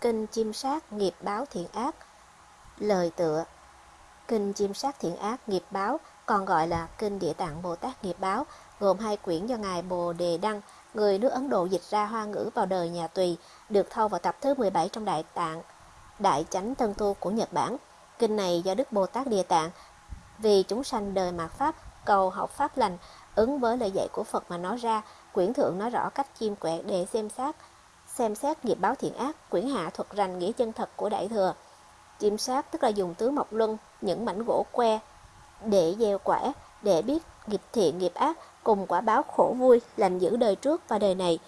Kinh chim Sát Nghiệp Báo Thiện Ác Lời tựa Kinh chim Sát Thiện Ác Nghiệp Báo còn gọi là Kinh Địa Tạng Bồ Tát Nghiệp Báo gồm hai quyển do Ngài Bồ Đề Đăng, người nước Ấn Độ dịch ra hoa ngữ vào đời nhà Tùy, được thâu vào tập thứ 17 trong Đại Tạng, Đại Chánh Tân Tu của Nhật Bản. Kinh này do Đức Bồ Tát Địa Tạng vì chúng sanh đời mạt Pháp, cầu học Pháp lành, ứng với lời dạy của Phật mà nói ra, quyển thượng nói rõ cách chiêm quẹt để xem xét xem xét nghiệp báo thiện ác, quyển hạ thuật rành nghĩa chân thật của Đại Thừa. Chiêm sát tức là dùng tứ mộc luân, những mảnh gỗ que để gieo quả, để biết nghiệp thiện nghiệp ác cùng quả báo khổ vui lành giữ đời trước và đời này.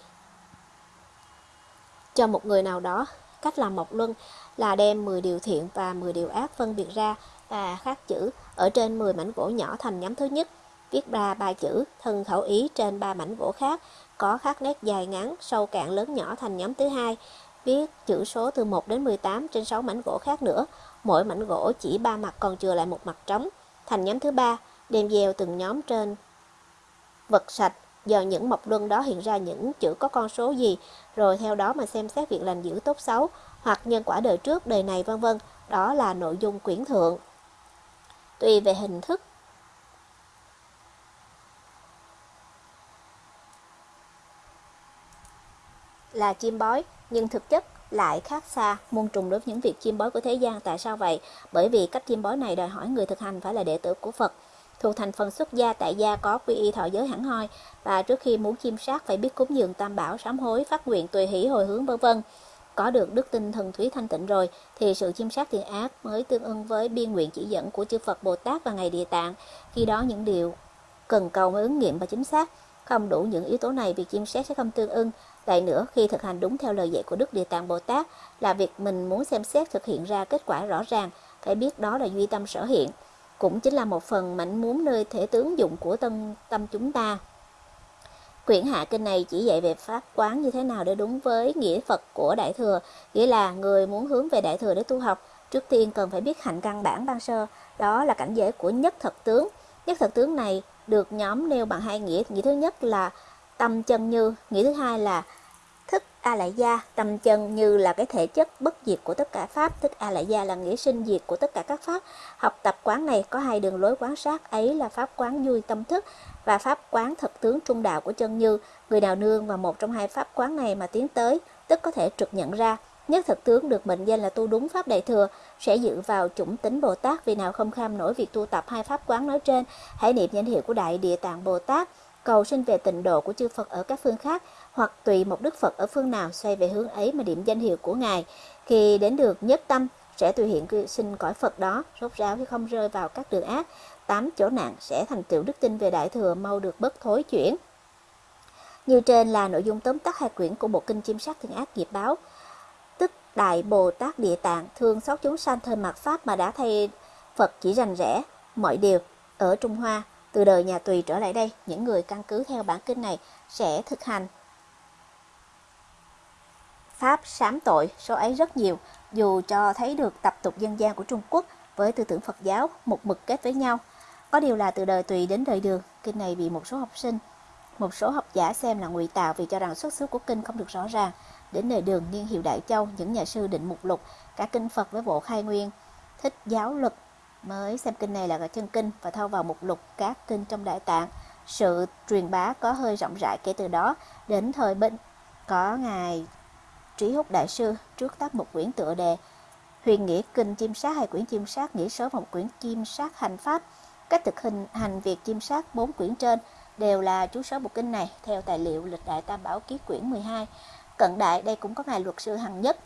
Cho một người nào đó, cách làm mộc luân là đem 10 điều thiện và 10 điều ác phân biệt ra và khắc chữ ở trên 10 mảnh gỗ nhỏ thành nhóm thứ nhất, viết ra ba chữ thân khẩu ý trên ba mảnh gỗ khác có khắc nét dài ngắn, sâu cạn lớn nhỏ thành nhóm thứ hai, viết chữ số từ 1 đến 18 trên 6 mảnh gỗ khác nữa, mỗi mảnh gỗ chỉ ba mặt còn chừa lại một mặt trống, thành nhóm thứ ba, đem gieo từng nhóm trên vật sạch do những mộc luân đó hiện ra những chữ có con số gì, rồi theo đó mà xem xét việc lành giữ tốt xấu hoặc nhân quả đời trước, đời này vân vân. Đó là nội dung quyển thượng. Tùy về hình thức là chim bói, nhưng thực chất lại khác xa muôn trùng đối với những việc chim bói của thế gian. Tại sao vậy? Bởi vì cách chim bói này đòi hỏi người thực hành phải là đệ tử của Phật. Thuộc thành phần xuất gia tại gia có quy y thọ giới hẳn hoi và trước khi muốn chiêm sát phải biết cúng dường tam bảo, sám hối, phát nguyện, tùy hỷ, hồi hướng vân vân. Có được đức tin thần thúy thanh tịnh rồi thì sự chiêm sát thiện ác mới tương ưng với biên nguyện chỉ dẫn của chư Phật Bồ Tát và ngày địa tạng. Khi đó những điều cần cầu mới ứng nghiệm và chính xác. Không đủ những yếu tố này, việc chiêm xét sẽ không tương ưng. Lại nữa, khi thực hành đúng theo lời dạy của Đức Địa Tạng Bồ Tát là việc mình muốn xem xét thực hiện ra kết quả rõ ràng, phải biết đó là duy tâm sở hiện. Cũng chính là một phần mảnh muốn nơi thể tướng dụng của tâm, tâm chúng ta. Quyển hạ kinh này chỉ dạy về pháp quán như thế nào để đúng với nghĩa Phật của Đại Thừa, nghĩa là người muốn hướng về Đại Thừa để tu học, trước tiên cần phải biết hạnh căn bản ban sơ, đó là cảnh giới của nhất thật tướng. Nhất thật tướng này được nhóm nêu bằng hai nghĩa, nghĩa thứ nhất là tâm chân như, nghĩa thứ hai là thức a lại gia, tâm chân như là cái thể chất bất diệt của tất cả pháp, thức a lại gia là nghĩa sinh diệt của tất cả các pháp. Học tập quán này có hai đường lối quán sát. Ấy là pháp quán vui tâm thức và pháp quán thật tướng trung đạo của chân như. Người nào nương vào một trong hai pháp quán này mà tiến tới, tức có thể trực nhận ra Nhất thực tướng được mệnh danh là tu đúng pháp đại thừa sẽ dự vào chủng tính Bồ Tát vì nào không kham nổi việc tu tập hai pháp quán nói trên. Hãy niệm danh hiệu của Đại Địa Tạng Bồ Tát, cầu sinh về tịnh độ của chư Phật ở các phương khác hoặc tùy một đức Phật ở phương nào xoay về hướng ấy mà điểm danh hiệu của Ngài. Khi đến được nhất tâm sẽ tùy hiện sinh cõi Phật đó, rốt ráo chứ không rơi vào các đường ác. Tám chỗ nạn sẽ thành tựu đức tin về Đại Thừa mau được bất thối chuyển. Như trên là nội dung tóm tắt hai quyển của bộ kinh chiêm sát thiên ác nghiệp báo. tức Đại Bồ Tát Địa Tạng thương xót chúng sanh thời mạt Pháp mà đã thay Phật chỉ rành rẽ mọi điều ở Trung Hoa. Từ đời nhà Tùy trở lại đây, những người căn cứ theo bản kinh này sẽ thực hành Pháp sám tội, số ấy rất nhiều, dù cho thấy được tập tục dân gian của Trung Quốc với tư tưởng Phật giáo một mực kết với nhau. Có điều là từ đời Tùy đến đời Đường, kinh này bị một số học sinh, một số học giả xem là ngụy tạo vì cho rằng xuất xứ của kinh không được rõ ràng. Đến đời đường niên hiệu Đại Châu, những nhà sư định mục lục cả kinh Phật với bộ khai nguyên, thích giáo luật mới xem kinh này là chân kinh và thâu vào mục lục các kinh trong Đại Tạng. Sự truyền bá có hơi rộng rãi kể từ đó đến thời bệnh có ngài Trí Húc Đại Sư trước tác một quyển tựa đề Huyền nghĩa kinh chim sát hay quyển chim sát nghĩa sớm một quyển chim sát hành pháp. Cách thực hình hành việc chiêm sát bốn quyển trên đều là chú sớ bộ kinh này theo tài liệu lịch đại tam bảo ký quyển 12 Cận đại đây cũng có ngài luật sư Hằng Nhất.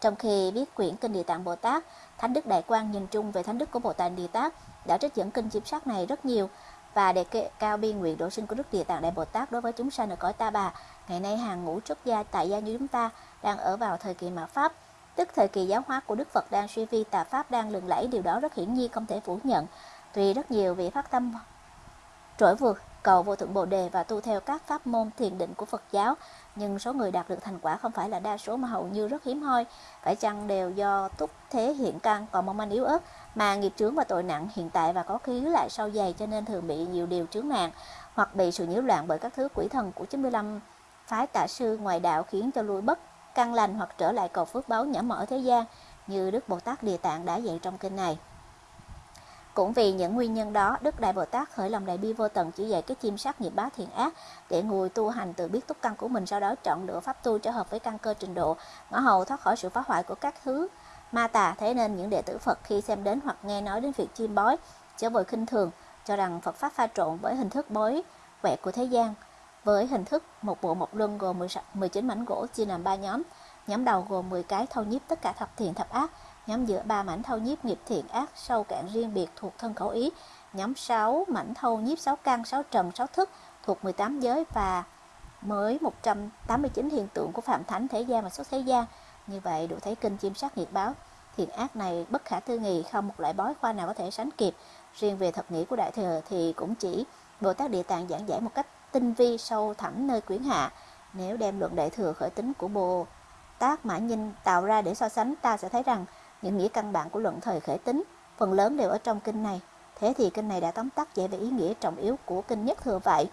Trong khi viết quyển Kinh Địa Tạng Bồ Tát, Thánh Đức Đại Quang nhìn chung về Thánh Đức của Bồ Tát Địa Tát đã trích dẫn kinh chiêm sát này rất nhiều và đề cao biên nguyện độ sinh của Đức Địa Tạng Đại Bồ Tát đối với chúng sanh ở cõi Ta Bà. Ngày nay hàng ngũ xuất gia tại gia như chúng ta đang ở vào thời kỳ mạt Pháp, tức thời kỳ giáo hóa của Đức Phật đang suy vi tà Pháp đang lừng lẫy, điều đó rất hiển nhiên không thể phủ nhận. Tuy rất nhiều vị phát tâm trỗi vượt, cầu vô thượng bồ đề và tu theo các pháp môn thiền định của Phật giáo. Nhưng số người đạt được thành quả không phải là đa số mà hầu như rất hiếm hoi. Phải chăng đều do túc thế hiện căn còn mong manh yếu ớt, mà nghiệp chướng và tội nặng hiện tại và có khí lại sâu dày cho nên thường bị nhiều điều chướng nạn hoặc bị sự nhiễu loạn bởi các thứ quỷ thần của 95 phái tạ sư ngoài đạo khiến cho lui bất căn lành hoặc trở lại cầu phước báo nhảm mở thế gian, như Đức Bồ Tát Địa Tạng đã dạy trong kinh này. Cũng vì những nguyên nhân đó, Đức Đại Bồ Tát khởi lòng đại bi vô tận chỉ dạy cái chim sát nghiệp báo thiện ác để người tu hành tự biết túc căn của mình sau đó chọn lựa pháp tu trở hợp với căn cơ trình độ, ngõ hầu thoát khỏi sự phá hoại của các thứ ma tà. Thế nên những đệ tử Phật khi xem đến hoặc nghe nói đến việc chim bói chớ vội khinh thường, cho rằng Phật pháp pha trộn với hình thức bói quẹt của thế gian với hình thức một bộ một luân gồm 19 mảnh gỗ chia làm ba nhóm. Nhóm đầu gồm 10 cái thâu nhiếp tất cả thập thiện thập ác, nhóm giữa ba mảnh thâu nhiếp nghiệp thiện ác sâu cạn riêng biệt thuộc thân khẩu ý, nhóm 6 mảnh thâu nhiếp 6 căn, 6 trần, 6 thức thuộc 18 giới và mới 189 hiện tượng của phạm thánh thế gian và xuất thế gian. Như vậy đủ thấy kinh chim sát nghiệp báo thiện ác này bất khả tư nghị không một loại bói khoa nào có thể sánh kịp. Riêng về thật nghĩa của Đại Thừa thì cũng chỉ Bồ Tát Địa Tạng giảng giải một cách tinh vi sâu thẳm nơi quyển hạ. Nếu đem luận Đại Thừa khởi tính của Bồ Tát Mã Nhìn tạo ra để so sánh ta sẽ thấy rằng những nghĩa căn bản của luận thời khởi tính phần lớn đều ở trong kinh này. Thế thì kinh này đã tóm tắt dạy về ý nghĩa trọng yếu của kinh nhất thừa vậy.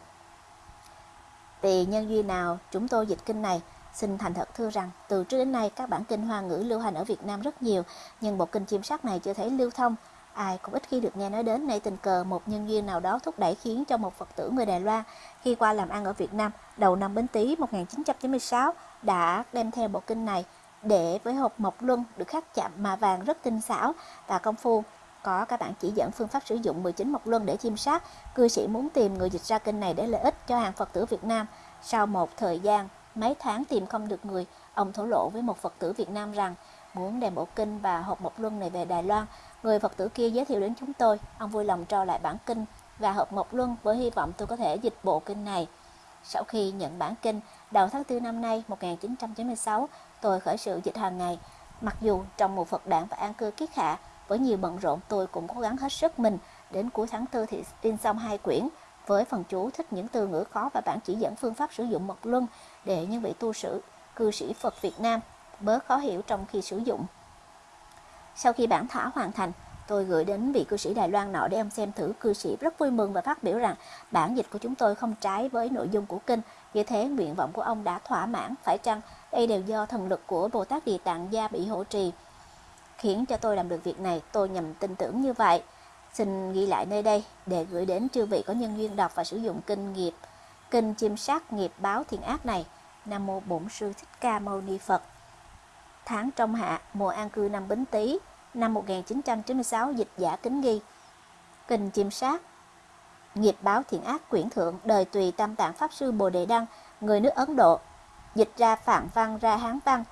Vì nhân duy nào chúng tôi dịch kinh này, xin thành thật thưa rằng từ trước đến nay các bản kinh hoa ngữ lưu hành ở Việt Nam rất nhiều, nhưng bộ kinh chim sắc này chưa thấy lưu thông. Ai cũng ít khi được nghe nói đến nay tình cờ một nhân duyên nào đó thúc đẩy khiến cho một Phật tử người Đài Loan khi qua làm ăn ở Việt Nam đầu năm Bính Tý 1996 đã đem theo bộ kinh này để với hộp mộc luân được khắc chạm mà vàng rất tinh xảo. Và công phu, có các bạn chỉ dẫn phương pháp sử dụng 19 mộc luân để chiêm sát cư sĩ muốn tìm người dịch ra kinh này để lợi ích cho hàng Phật tử Việt Nam. Sau một thời gian, mấy tháng tìm không được người, ông thổ lộ với một Phật tử Việt Nam rằng, muốn đem bộ kinh và hộp mộc luân này về Đài Loan, người Phật tử kia giới thiệu đến chúng tôi. Ông vui lòng trao lại bản kinh và hộp mộc luân với hy vọng tôi có thể dịch bộ kinh này. Sau khi nhận bản kinh, đầu tháng 4 năm nay 1996 tôi khởi sự dịch hàng ngày. Mặc dù trong một Phật đảng và an cư kiết hạ, với nhiều bận rộn tôi cũng cố gắng hết sức mình. Đến cuối tháng 4 thì in xong hai quyển, với phần chú thích những từ ngữ khó và bản chỉ dẫn phương pháp sử dụng mật luân để những vị tu sử, cư sĩ Phật Việt Nam bớt khó hiểu trong khi sử dụng. Sau khi bản thảo hoàn thành, tôi gửi đến vị cư sĩ Đài Loan nọ để ông xem thử cư sĩ rất vui mừng và phát biểu rằng bản dịch của chúng tôi không trái với nội dung của kinh như thế nguyện vọng của ông đã thỏa mãn, phải chăng đây đều do thần lực của Bồ Tát Địa Tạng Gia bị hỗ trì, khiến cho tôi làm được việc này, tôi nhầm tin tưởng như vậy. Xin ghi lại nơi đây để gửi đến chư vị có nhân duyên đọc và sử dụng kinh nghiệp, kinh chim sát nghiệp báo thiện ác này. Nam mô Bổn sư Thích Ca Mâu Ni Phật. Tháng trong hạ, mùa an cư năm Bính Tý, năm 1996 dịch giả kính ghi. Kinh chim sát Nghiệp báo thiện ác quyển thượng đời tùy tam tạng Pháp Sư Bồ Đề Đăng, người nước Ấn Độ, dịch ra Phạn văn ra Hán văn.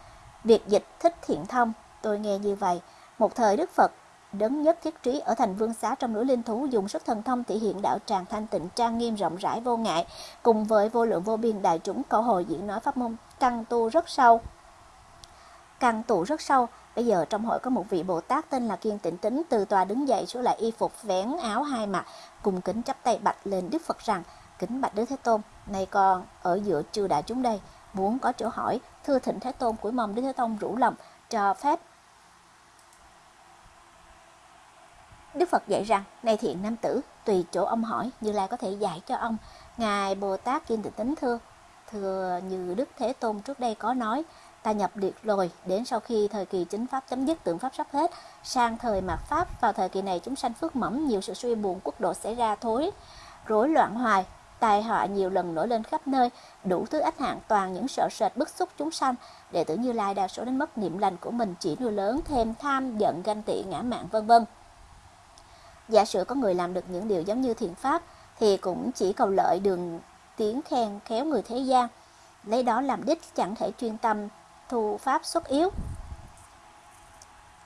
Việc dịch thích thiện thông, tôi nghe như vậy. Một thời Đức Phật đấng nhất thiết trí ở thành vương xá trong núi linh thú dùng sức thần thông thể hiện đạo tràng thanh tịnh trang nghiêm rộng rãi vô ngại cùng với vô lượng vô biên đại chúng cầu hồi diễn nói pháp môn căn tu rất sâu căn tụ rất sâu Bây giờ trong hội có một vị Bồ Tát tên là Kiên Tịnh Tính từ tòa đứng dậy xuống lại y phục vén áo hai mặt, cùng kính chắp tay bạch lên Đức Phật rằng, kính bạch Đức Thế Tôn, này con ở giữa chư đại chúng đây, muốn có chỗ hỏi, thưa thịnh Thế Tôn của mong Đức Thế Tôn rủ lòng, cho phép. Đức Phật dạy rằng, này thiện nam tử, tùy chỗ ông hỏi, Như Lai có thể dạy cho ông. Ngài Bồ Tát kim Tịnh Tính thưa, thưa như Đức Thế Tôn trước đây có nói, ta nhập liệt rồi đến sau khi thời kỳ chính pháp chấm dứt tượng pháp sắp hết sang thời mạt pháp vào thời kỳ này chúng sanh phước mỏng nhiều sự suy buồn quốc độ xảy ra thối rối loạn hoài tai họa nhiều lần nổi lên khắp nơi đủ thứ ách hạng toàn những sợ sệt bức xúc chúng sanh. Đệ tử như lai đa số đến mất niệm lành của mình chỉ nuôi lớn thêm tham giận ganh tị ngã mạn vân vân. Giả sử có người làm được những điều giống như thiện pháp thì cũng chỉ cầu lợi đường tiếng khen khéo người thế gian. Lấy đó làm đích chẳng thể chuyên tâm thu pháp xuất yếu.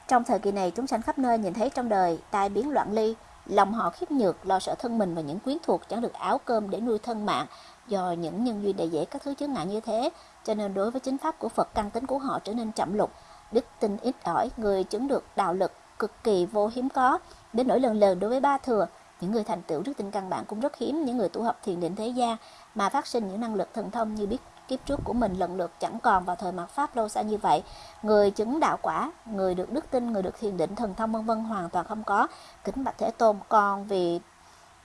Trong thời kỳ này, chúng sanh khắp nơi nhìn thấy trong đời tai biến loạn ly, lòng họ khiếp nhược, lo sợ thân mình và những quyến thuộc chẳng được áo cơm để nuôi thân mạng. Do những nhân duyên đầy dễ các thứ chướng ngại như thế, cho nên đối với chính pháp của Phật căn tính của họ trở nên chậm lục, đức tin ít ỏi, người chứng được đạo lực cực kỳ vô hiếm có, đến nỗi lần lần đối với ba thừa, những người thành tựu đức tin căn bản cũng rất hiếm những người tu học thiền định thế gian mà phát sinh những năng lực thần thông như biết kiếp trước của mình lần lượt chẳng còn vào thời mạt pháp lâu xa như vậy. Người chứng đạo quả, người được đức tin, người được thiền định, thần thông vân vân hoàn toàn không có. Kính bạch thế tôn còn vì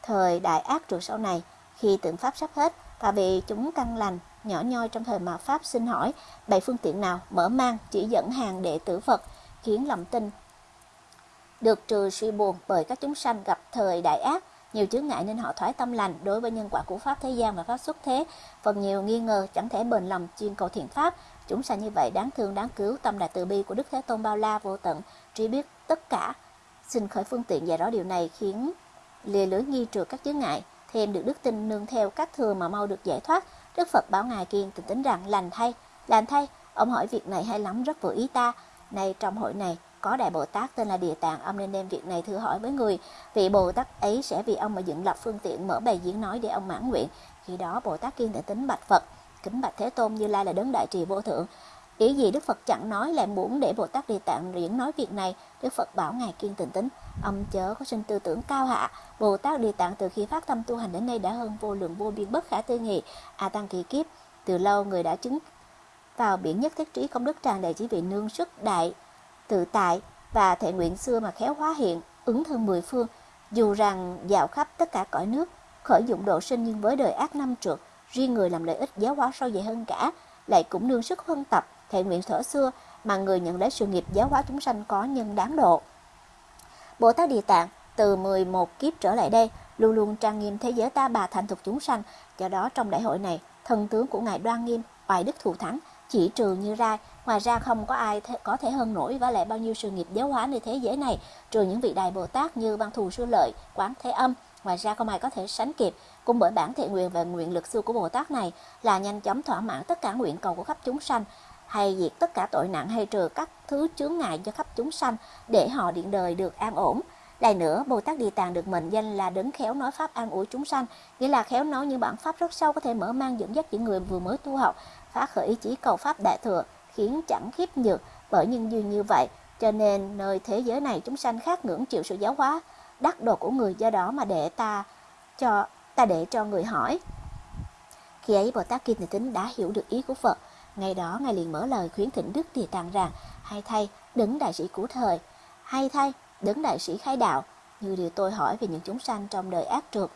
thời đại ác trượt sau này, khi tượng pháp sắp hết và vì chúng căn lành, nhỏ nhoi trong thời mạt pháp xin hỏi bảy phương tiện nào mở mang, chỉ dẫn hàng đệ tử phật, khiến lòng tin được trừ suy buồn bởi các chúng sanh gặp thời đại ác? Nhiều chướng ngại nên họ thoái tâm lành đối với nhân quả của pháp thế gian và pháp xuất thế. Phần nhiều nghi ngờ chẳng thể bền lòng chuyên cầu thiện pháp. Chúng sanh như vậy đáng thương, đáng cứu, tâm đại từ bi của đức thế tôn bao la vô tận. Trí biết tất cả, xin khởi phương tiện giải rõ điều này khiến lìa lưới nghi trượt các chướng ngại. Thêm được đức tin nương theo các thừa mà mau được giải thoát. Đức phật bảo ngài kiên tình tính rằng, lành thay lành thay, ông hỏi việc này hay lắm, rất vừa ý ta. Nay trong hội này có đại bồ tát tên là địa tạng, ông nên đem việc này thưa hỏi với người. Vị bồ tát ấy sẽ vì ông mà dựng lập phương tiện mở bài diễn nói để ông mãn nguyện. Khi đó, bồ tát kiên thể tính bạch phật. Kính bạch thế tôn như lai là đấng đại trì vô thượng. Ý gì đức phật chẳng nói lại muốn để bồ tát địa tạng diễn nói việc này? Đức phật bảo ngài kiên tình tính. Ông chớ có sinh tư tưởng cao hạ. Bồ tát địa tạng từ khi phát tâm tu hành đến nay đã hơn vô lượng vô biên bất khả tư nghị, a tăng kỳ kiếp. Từ lâu người đã chứng vào biển nhất thiết trí công đức tràn đầy chỉ vì nương sức đại tự tại và thể nguyện xưa mà khéo hóa hiện, ứng thân mười phương. Dù rằng dạo khắp tất cả cõi nước, khởi dụng độ sinh nhưng với đời ác năm trượt, riêng người làm lợi ích giáo hóa sâu dày hơn cả, lại cũng nương sức huân tập, thể nguyện thở xưa mà người nhận lấy sự nghiệp giáo hóa chúng sanh có nhân đáng độ. Bồ Tát Địa Tạng từ 11 kiếp trở lại đây luôn luôn trang nghiêm thế giới ta bà thành thục chúng sanh. Do đó trong đại hội này, thần tướng của ngài đoan nghiêm, oai đức thù thắng chỉ trừ như ra ngoài ra không có ai th có thể hơn nổi và lại bao nhiêu sự nghiệp giáo hóa nơi thế giới này. Trừ những vị đại bồ tát như văn thù sư lợi quán thế âm ngoài ra không ai có thể sánh kịp. Cũng bởi bản thiện nguyện và nguyện lực xưa của bồ tát này là nhanh chóng thỏa mãn tất cả nguyện cầu của khắp chúng sanh hay diệt tất cả tội nặng hay trừ các thứ chướng ngại cho khắp chúng sanh để họ điện đời được an ổn. Lại nữa, Bồ Tát Địa Tạng được mệnh danh là đấng khéo nói pháp an ủi chúng sanh, nghĩa là khéo nói những bản pháp rất sâu có thể mở mang dẫn dắt những người vừa mới tu học, phá khởi ý chí cầu pháp đại thừa, khiến chẳng khiếp nhược bởi nhân duyên như vậy. Cho nên nơi thế giới này chúng sanh khác ngưỡng chịu sự giáo hóa đắc độ của người do đó mà để ta cho ta để cho người hỏi. Khi ấy Bồ Tát Kim Thị Tính đã hiểu được ý của Phật. Ngày đó Ngài liền mở lời khuyến thỉnh Đức Địa Tạng rằng Hay thay, đứng đại sĩ của thời Hay thay, đứng đại sĩ khai đạo Như điều tôi hỏi về những chúng sanh trong đời ác trượt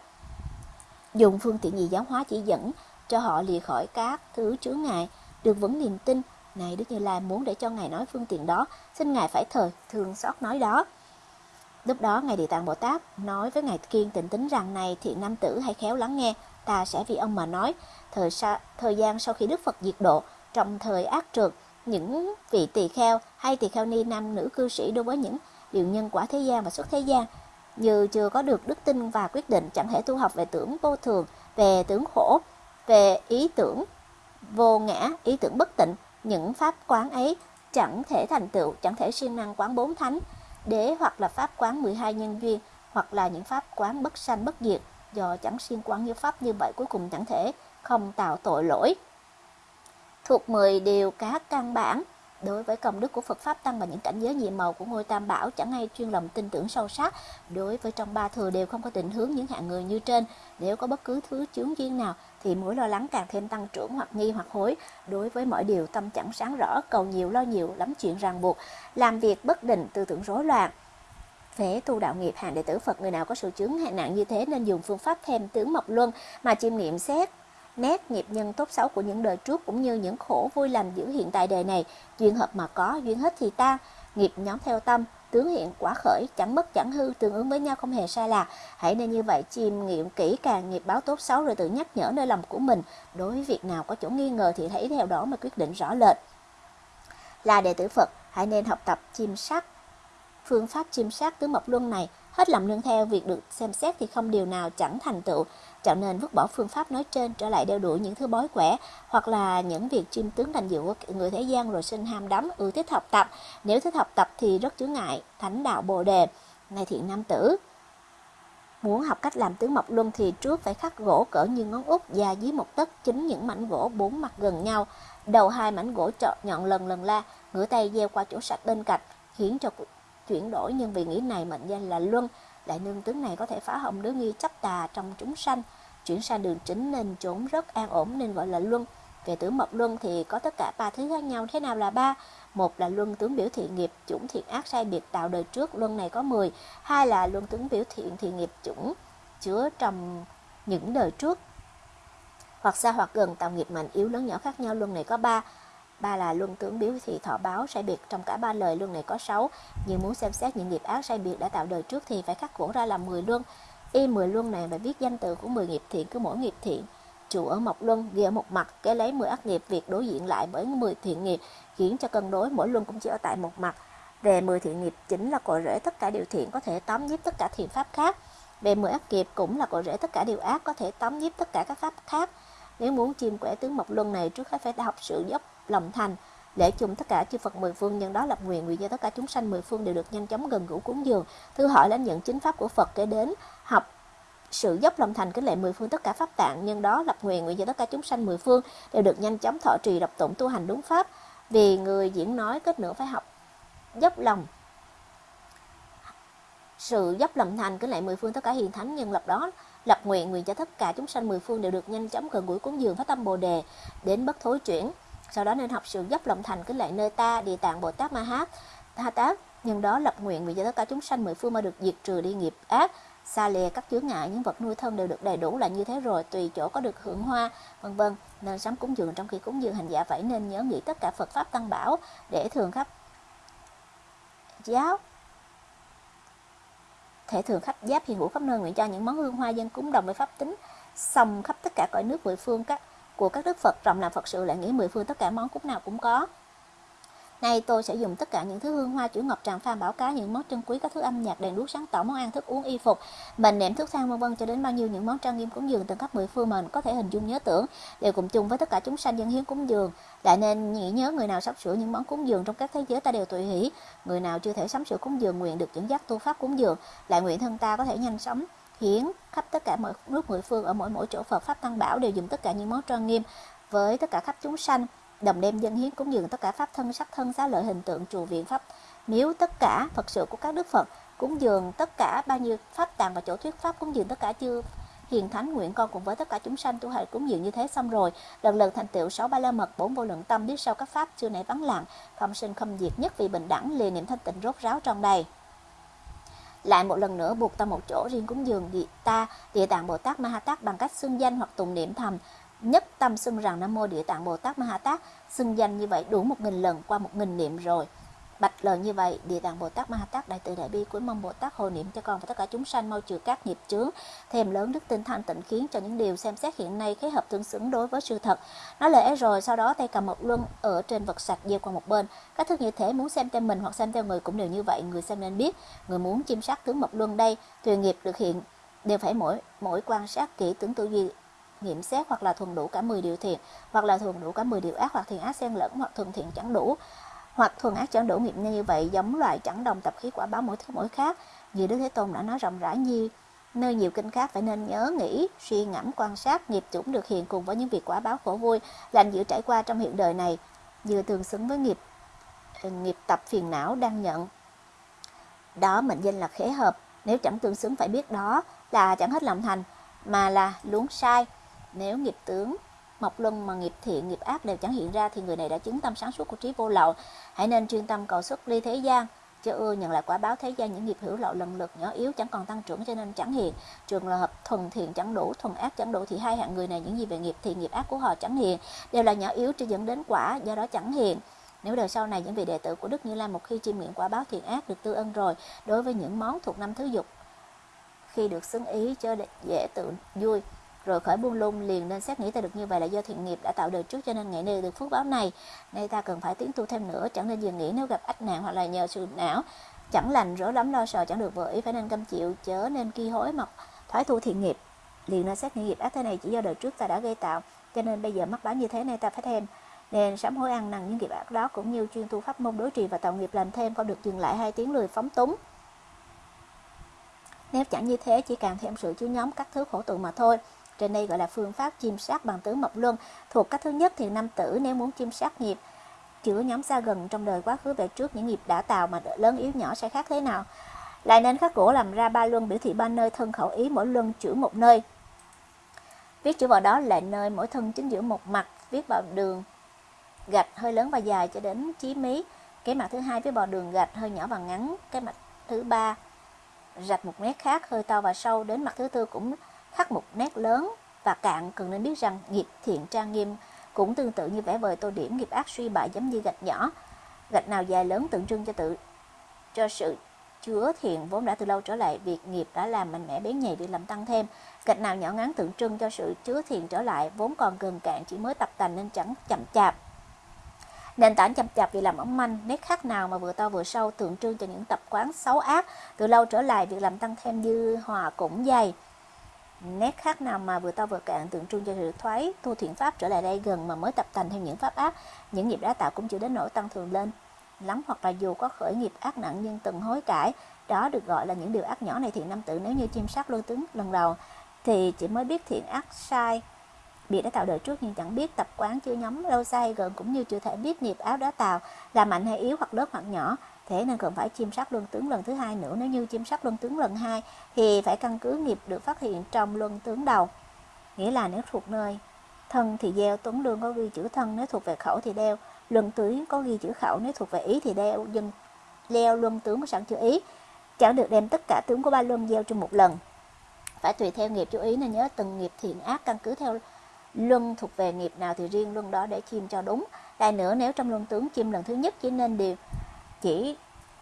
Dùng phương tiện gì giáo hóa chỉ dẫn cho họ lìa khỏi các thứ chứa ngại Được vững niềm tin. Này Đức Như Lai muốn để cho Ngài nói phương tiện đó Xin Ngài phải thời thương xót nói đó. Lúc đó Ngài Địa Tạng Bồ Tát nói với Ngài Kiên tịnh tính rằng này thiện nam tử hãy khéo lắng nghe, ta sẽ vì ông mà nói. Thời, sa, thời gian sau khi Đức Phật diệt độ, trong thời ác trượt, những vị tỳ kheo hay tỳ kheo ni nam nữ cư sĩ đối với những điều nhân quả thế gian và xuất thế gian như chưa có được đức tin và quyết định chẳng thể tu học về tưởng vô thường, về tưởng khổ, về ý tưởng vô ngã, ý tưởng bất tịnh, những pháp quán ấy chẳng thể thành tựu, chẳng thể siêng năng quán bốn thánh, đế hoặc là pháp quán 12 nhân duyên hoặc là những pháp quán bất sanh bất diệt do chẳng siêng quán như pháp như vậy cuối cùng chẳng thể không tạo tội lỗi. Thuộc 10 điều các căn bản đối với công đức của Phật pháp tăng và những cảnh giới nhiệm màu của ngôi Tam Bảo chẳng ai chuyên lòng tin tưởng sâu sắc. Đối với trong ba thừa đều không có định hướng những hạng người như trên. Nếu có bất cứ thứ chướng duyên nào, thì mối lo lắng càng thêm tăng trưởng hoặc nghi hoặc hối. Đối với mọi điều, tâm chẳng sáng rõ, cầu nhiều, lo nhiều, lắm chuyện ràng buộc, làm việc bất định, tư tưởng rối loạn. Phế tu đạo nghiệp hàng đệ tử Phật, người nào có sự chướng hạn nạn như thế nên dùng phương pháp thêm tướng mộc luân mà chiêm nghiệm xét nét nghiệp nhân tốt xấu của những đời trước cũng như những khổ vui lành giữ hiện tại đời này. Duyên hợp mà có, duyên hết thì tan nghiệp nhóm theo tâm, tướng hiện quả khởi, chẳng mất chẳng hư, tương ứng với nhau không hề sai lạc hãy nên như vậy chiêm nghiệm kỹ càng nghiệp báo tốt xấu rồi tự nhắc nhở nơi lòng của mình. Đối với việc nào có chỗ nghi ngờ thì thấy theo đó mà quyết định rõ lệch. Là đệ tử Phật, hãy nên học tập chiêm sát phương pháp chiêm sát tứ mộc luân này, hết lòng nương theo. Việc được xem xét thì không điều nào chẳng thành tựu nên vứt bỏ phương pháp nói trên trở lại đeo đuổi những thứ bói quẻ hoặc là những việc chiêm tướng thành diệu của người thế gian rồi sinh ham đắm ưa thích học tập. Nếu thích học tập thì rất chướng ngại thánh đạo bồ đề. Này thiện nam tử Muốn học cách làm tướng mộc luân thì trước phải khắc gỗ cỡ như ngón út và dưới một tấc chính những mảnh gỗ bốn mặt gần nhau. Đầu hai mảnh gỗ trọ nhọn lần lần la, ngửa tay gieo qua chỗ sạch bên cạnh, khiến cho chuyển đổi nhưng vì nghĩ này mệnh danh là luân lại nương tướng này có thể phá hỏng đứa nghi chấp tà trong chúng sanh, chuyển sang đường chính nên trốn rất an ổn nên gọi là luân. Về tướng mộc luân thì có tất cả ba thứ khác nhau. Thế nào là ba? Một là luân tướng biểu thiện nghiệp, chủng thiện ác sai biệt tạo đời trước, luân này có 10 hai là luân tướng biểu thiện thiện nghiệp chủng chứa trong những đời trước. Hoặc xa hoặc gần, tạo nghiệp mạnh yếu lớn nhỏ khác nhau, luân này có ba ba là luân tướng biểu thị thọ báo sai biệt, trong cả ba lời luân này có sáu. Nhưng muốn xem xét những nghiệp ác sai biệt đã tạo đời trước thì phải khắc khổ ra làm 10 luân. Y 10 luân này phải viết danh từ của 10 nghiệp thiện cứ mỗi nghiệp thiện. Trụ ở mộc luân ghi ở một mặt, kế lấy 10 ác nghiệp, việc đối diện lại bởi 10 thiện nghiệp, khiến cho cân đối mỗi luân cũng chỉ ở tại một mặt. Về 10 thiện nghiệp chính là cội rễ tất cả điều thiện có thể tóm nhiếp tất cả thiện pháp khác. Về 10 ác nghiệp cũng là cội rễ tất cả điều ác có thể tóm nhiếp tất cả các pháp khác. Nếu muốn chiêm quẻ tướng mộc luân này, trước hết phải học sự dốc lòng thành. Lễ chung tất cả chư Phật mười phương nhân đó lập nguyện nguyện cho tất cả chúng sanh mười phương đều được nhanh chóng gần gũi cúng dường thứ hỏi lãnh nhận chính pháp của Phật kể đến học sự dốc lòng thành kính lệ mười phương tất cả pháp tạng nhân đó lập nguyện nguyện cho tất cả chúng sanh mười phương đều được nhanh chóng thọ trì, đọc tụng tu hành đúng pháp. Vì người diễn nói kết nữa phải học dốc lòng. Sự dốc lòng thành kính lệ mười phương tất cả hiền thánh nhân lập đó lập nguyện nguyện cho tất cả chúng sanh mười phương đều được nhanh chóng gần gũi cúng dường, phát tâm bồ đề. Đến bất thối chuyển sau đó nên học sự dốc lòng thành kính lại nơi ta, địa tạng, bồ tát ma hát tha tát. Nhân đó lập nguyện vì cho tất cả chúng sanh mười phương mà được diệt trừ đi nghiệp ác, xa lìa các chướng ngại, những vật nuôi thân đều được đầy đủ là như thế rồi, tùy chỗ có được hưởng hoa, vân vân. Nên sắm cúng dường trong khi cúng dường hành giả phải nên nhớ nghĩ tất cả Phật pháp tăng bảo để thường khắp giáo, thể thường khắp giáp hiện hữu khắp nơi nguyện cho những món hương hoa dân cúng đồng với pháp tính xong khắp tất cả cõi nước mười phương các của các đức Phật rộng làm Phật sự lại nghĩ mười phương tất cả món cúng nào cũng có. Nay tôi sẽ dùng tất cả những thứ hương hoa chữ ngọc tràng pha, bảo cá những món trân quý các thứ âm nhạc đèn đuốc sáng tỏ món ăn thức uống y phục mình nệm thuốc sang vân vân cho đến bao nhiêu những món trang nghiêm cúng dường từng các mười phương mình có thể hình dung nhớ tưởng đều cùng chung với tất cả chúng sanh dân hiến cúng dường. Lại nên nghĩ nhớ người nào sắp sửa những món cúng dường trong các thế giới ta đều tùy hỷ người nào chưa thể sắm sửa cúng dường nguyện được dẫn dắt tu pháp cúng dường lại nguyện thân ta có thể nhanh sống hiến khắp tất cả mọi nước mười phương ở mỗi mỗi chỗ Phật pháp tăng bảo đều dùng tất cả những món trang nghiêm với tất cả khắp chúng sanh, đồng đem dân hiến cúng dường tất cả pháp thân, sắc thân, xá lợi, hình tượng trụ viện pháp. Miếu tất cả phật sự của các đức phật, cúng dường tất cả bao nhiêu pháp tàng và chỗ thuyết pháp cúng dường tất cả chư hiền thánh nguyện con cùng với tất cả chúng sanh tu hành cúng dường như thế xong rồi. Lần lần thành tựu sáu ba la mật, bốn vô lượng tâm, biết sau các pháp chưa nãy vắng lặng, không sinh không diệt, nhất vì bình đẳng liền niệm thanh tịnh rốt ráo trong đây lại một lần nữa buộc ta một chỗ riêng cúng dường địa ta, địa tạng bồ tát ma ha tát bằng cách xưng danh hoặc tụng niệm thầm. Nhất tâm xưng rằng nam mô địa tạng bồ tát ma ha tát xưng danh như vậy đủ một nghìn lần qua một nghìn niệm rồi lời như vậy, địa tạng bồ tát ma ha tát đại từ đại bi cuối mong bồ tát hồi niệm cho con và tất cả chúng sanh mau trừ các nghiệp chướng thêm lớn đức tin thanh tịnh khiến cho những điều xem xét hiện nay khế hợp tương xứng đối với sự thật. Nói lễ rồi, sau đó tay cầm một luân ở trên vật sạch gieo qua một bên. Các thức như thế muốn xem theo mình hoặc xem theo người cũng đều như vậy, người xem nên biết. Người muốn chiêm sát tướng mộc luân đây, tùy nghiệp được hiện, đều phải mỗi mỗi quan sát kỹ tướng tư duy, nghiệm xét hoặc là thuần đủ cả 10 điều thiện, hoặc là thuần đủ cả 10 điều ác hoặc thiện ác xen lẫn hoặc thuần thiện chẳng đủ hoặc thuần ác chẳng đủ nghiệp như vậy, giống loài chẳng đồng tập khí quả báo mỗi thứ mỗi khác. Như Đức Thế Tôn đã nói rộng rãi như, nơi nhiều kinh khác phải nên nhớ, nghĩ, suy ngẫm, quan sát, nghiệp chủng được hiện cùng với những việc quả báo khổ vui, lành dữ trải qua trong hiện đời này, vừa tương xứng với nghiệp ờ, nghiệp tập phiền não đang nhận. Đó mệnh danh là khế hợp. Nếu chẳng tương xứng phải biết đó là chẳng hết lòng thành, mà là luống sai. Nếu nghiệp tướng mọc luân mà nghiệp thiện, nghiệp ác đều chẳng hiện ra thì người này đã chứng tâm sáng suốt của trí vô lậu. Hãy nên chuyên tâm cầu xuất ly thế gian. Chớ ưa nhận lại quả báo thế gian những nghiệp hữu lậu lần lượt nhỏ yếu, chẳng còn tăng trưởng cho nên chẳng hiện. Trường hợp thuần thiện chẳng đủ, thuần ác chẳng đủ thì hai hạng người này những gì về nghiệp thiện, nghiệp ác của họ chẳng hiện, đều là nhỏ yếu chỉ dẫn đến quả, do đó chẳng hiện. Nếu đời sau này những vị đệ tử của Đức Như Lai một khi chiêm nghiệm quả báo thiện ác được tư ân rồi, đối với những món thuộc năm thứ dục, khi được xứng ý cho dễ tự vui rồi khởi buông lung liền nên xét nghĩ ta được như vậy là do thiện nghiệp đã tạo đời trước cho nên ngày nay được phước báo này. Nay ta cần phải tiến tu thêm nữa, chẳng nên dừng nghĩ nếu gặp ách nạn hoặc là nhờ sự não chẳng lành rối lắm lo sợ chẳng được vừa ý phải nên cam chịu, chớ nên ki hối mọc thoái thu thiện nghiệp. Liền nên xét nghĩ nghiệp ác thế này chỉ do đời trước ta đã gây tạo, cho nên bây giờ mắc báo như thế này ta phải thêm. Nên sám hối ăn năn những nghiệp ác đó cũng như chuyên tu pháp môn đối trì và tạo nghiệp làm thêm không được dừng lại hai tiếng lười phóng túng. Nếu chẳng như thế chỉ càng thêm sự chú nhóm các thứ khổ tụ mà thôi trên đây gọi là phương pháp chiêm sát bằng tứ mộc luân. Thuộc cách thứ nhất thì nam tử nếu muốn chiêm sát nghiệp, chữa nhóm xa gần trong đời quá khứ về trước những nghiệp đã tạo mà lớn yếu nhỏ sẽ khác thế nào. lại nên khắc gỗ làm ra ba luân biểu thị ba nơi thân khẩu ý, mỗi luân chữ một nơi viết chữ vào đó là nơi mỗi thân chính giữa một mặt, viết vào đường gạch hơi lớn và dài cho đến chí mí cái mặt thứ hai viết vào đường gạch hơi nhỏ và ngắn, cái mặt thứ ba rạch một nét khác, hơi to và sâu đến mặt thứ tư cũng khắc một nét lớn và cạn cần nên biết rằng nghiệp thiện trang nghiêm cũng tương tự như vẽ vời tô điểm nghiệp ác suy bại giống như gạch nhỏ. Gạch nào dài lớn tượng trưng cho tự, cho sự chứa thiện vốn đã từ lâu trở lại, việc nghiệp đã làm mạnh mẽ bén nhầy việc làm tăng thêm. Gạch nào nhỏ ngắn tượng trưng cho sự chứa thiện trở lại, vốn còn gần cạn, chỉ mới tập tành nên chẳng chậm chạp. Nền tảng chậm chạp vì làm ấm manh, nét khác nào mà vừa to vừa sâu tượng trưng cho những tập quán xấu ác. Từ lâu trở lại, việc làm tăng thêm dư hòa cũng dày nét khác nào mà vừa to vừa cạn tượng trưng cho sự thoái tu thiện pháp trở lại đây gần mà mới tập thành thêm những pháp ác? Những nghiệp đã tạo cũng chưa đến nỗi tăng thường lên. Lắm hoặc là dù có khởi nghiệp ác nặng nhưng từng hối cải, đó được gọi là những điều ác nhỏ này thiện nam tử. Nếu như chim sát lôi tướng lần đầu, thì chỉ mới biết thiện ác sai bị đã tạo đời trước nhưng chẳng biết tập quán chưa nhóm lâu sai gần cũng như chưa thể biết nghiệp áo đã tạo là mạnh hay yếu hoặc lớn hoặc nhỏ thế nên cần phải chiêm sát luân tướng lần thứ hai nữa. Nếu như chiêm sát luân tướng lần hai thì phải căn cứ nghiệp được phát hiện trong luân tướng đầu. Nghĩa là nếu thuộc nơi thân thì gieo tuấn lương có ghi chữ thân, nếu thuộc về khẩu thì đeo. Luân tướng có ghi chữ khẩu, nếu thuộc về ý thì đeo. Dân leo luân tướng có sẵn chữ ý. Chẳng được đem tất cả tướng của ba luân gieo trong một lần. Phải tùy theo nghiệp chú ý nên nhớ từng nghiệp thiện ác, căn cứ theo luân thuộc về nghiệp nào thì riêng luân đó để chim cho đúng. Lại nữa, nếu trong luân tướng chim lần thứ nhất, chỉ nên điều chỉ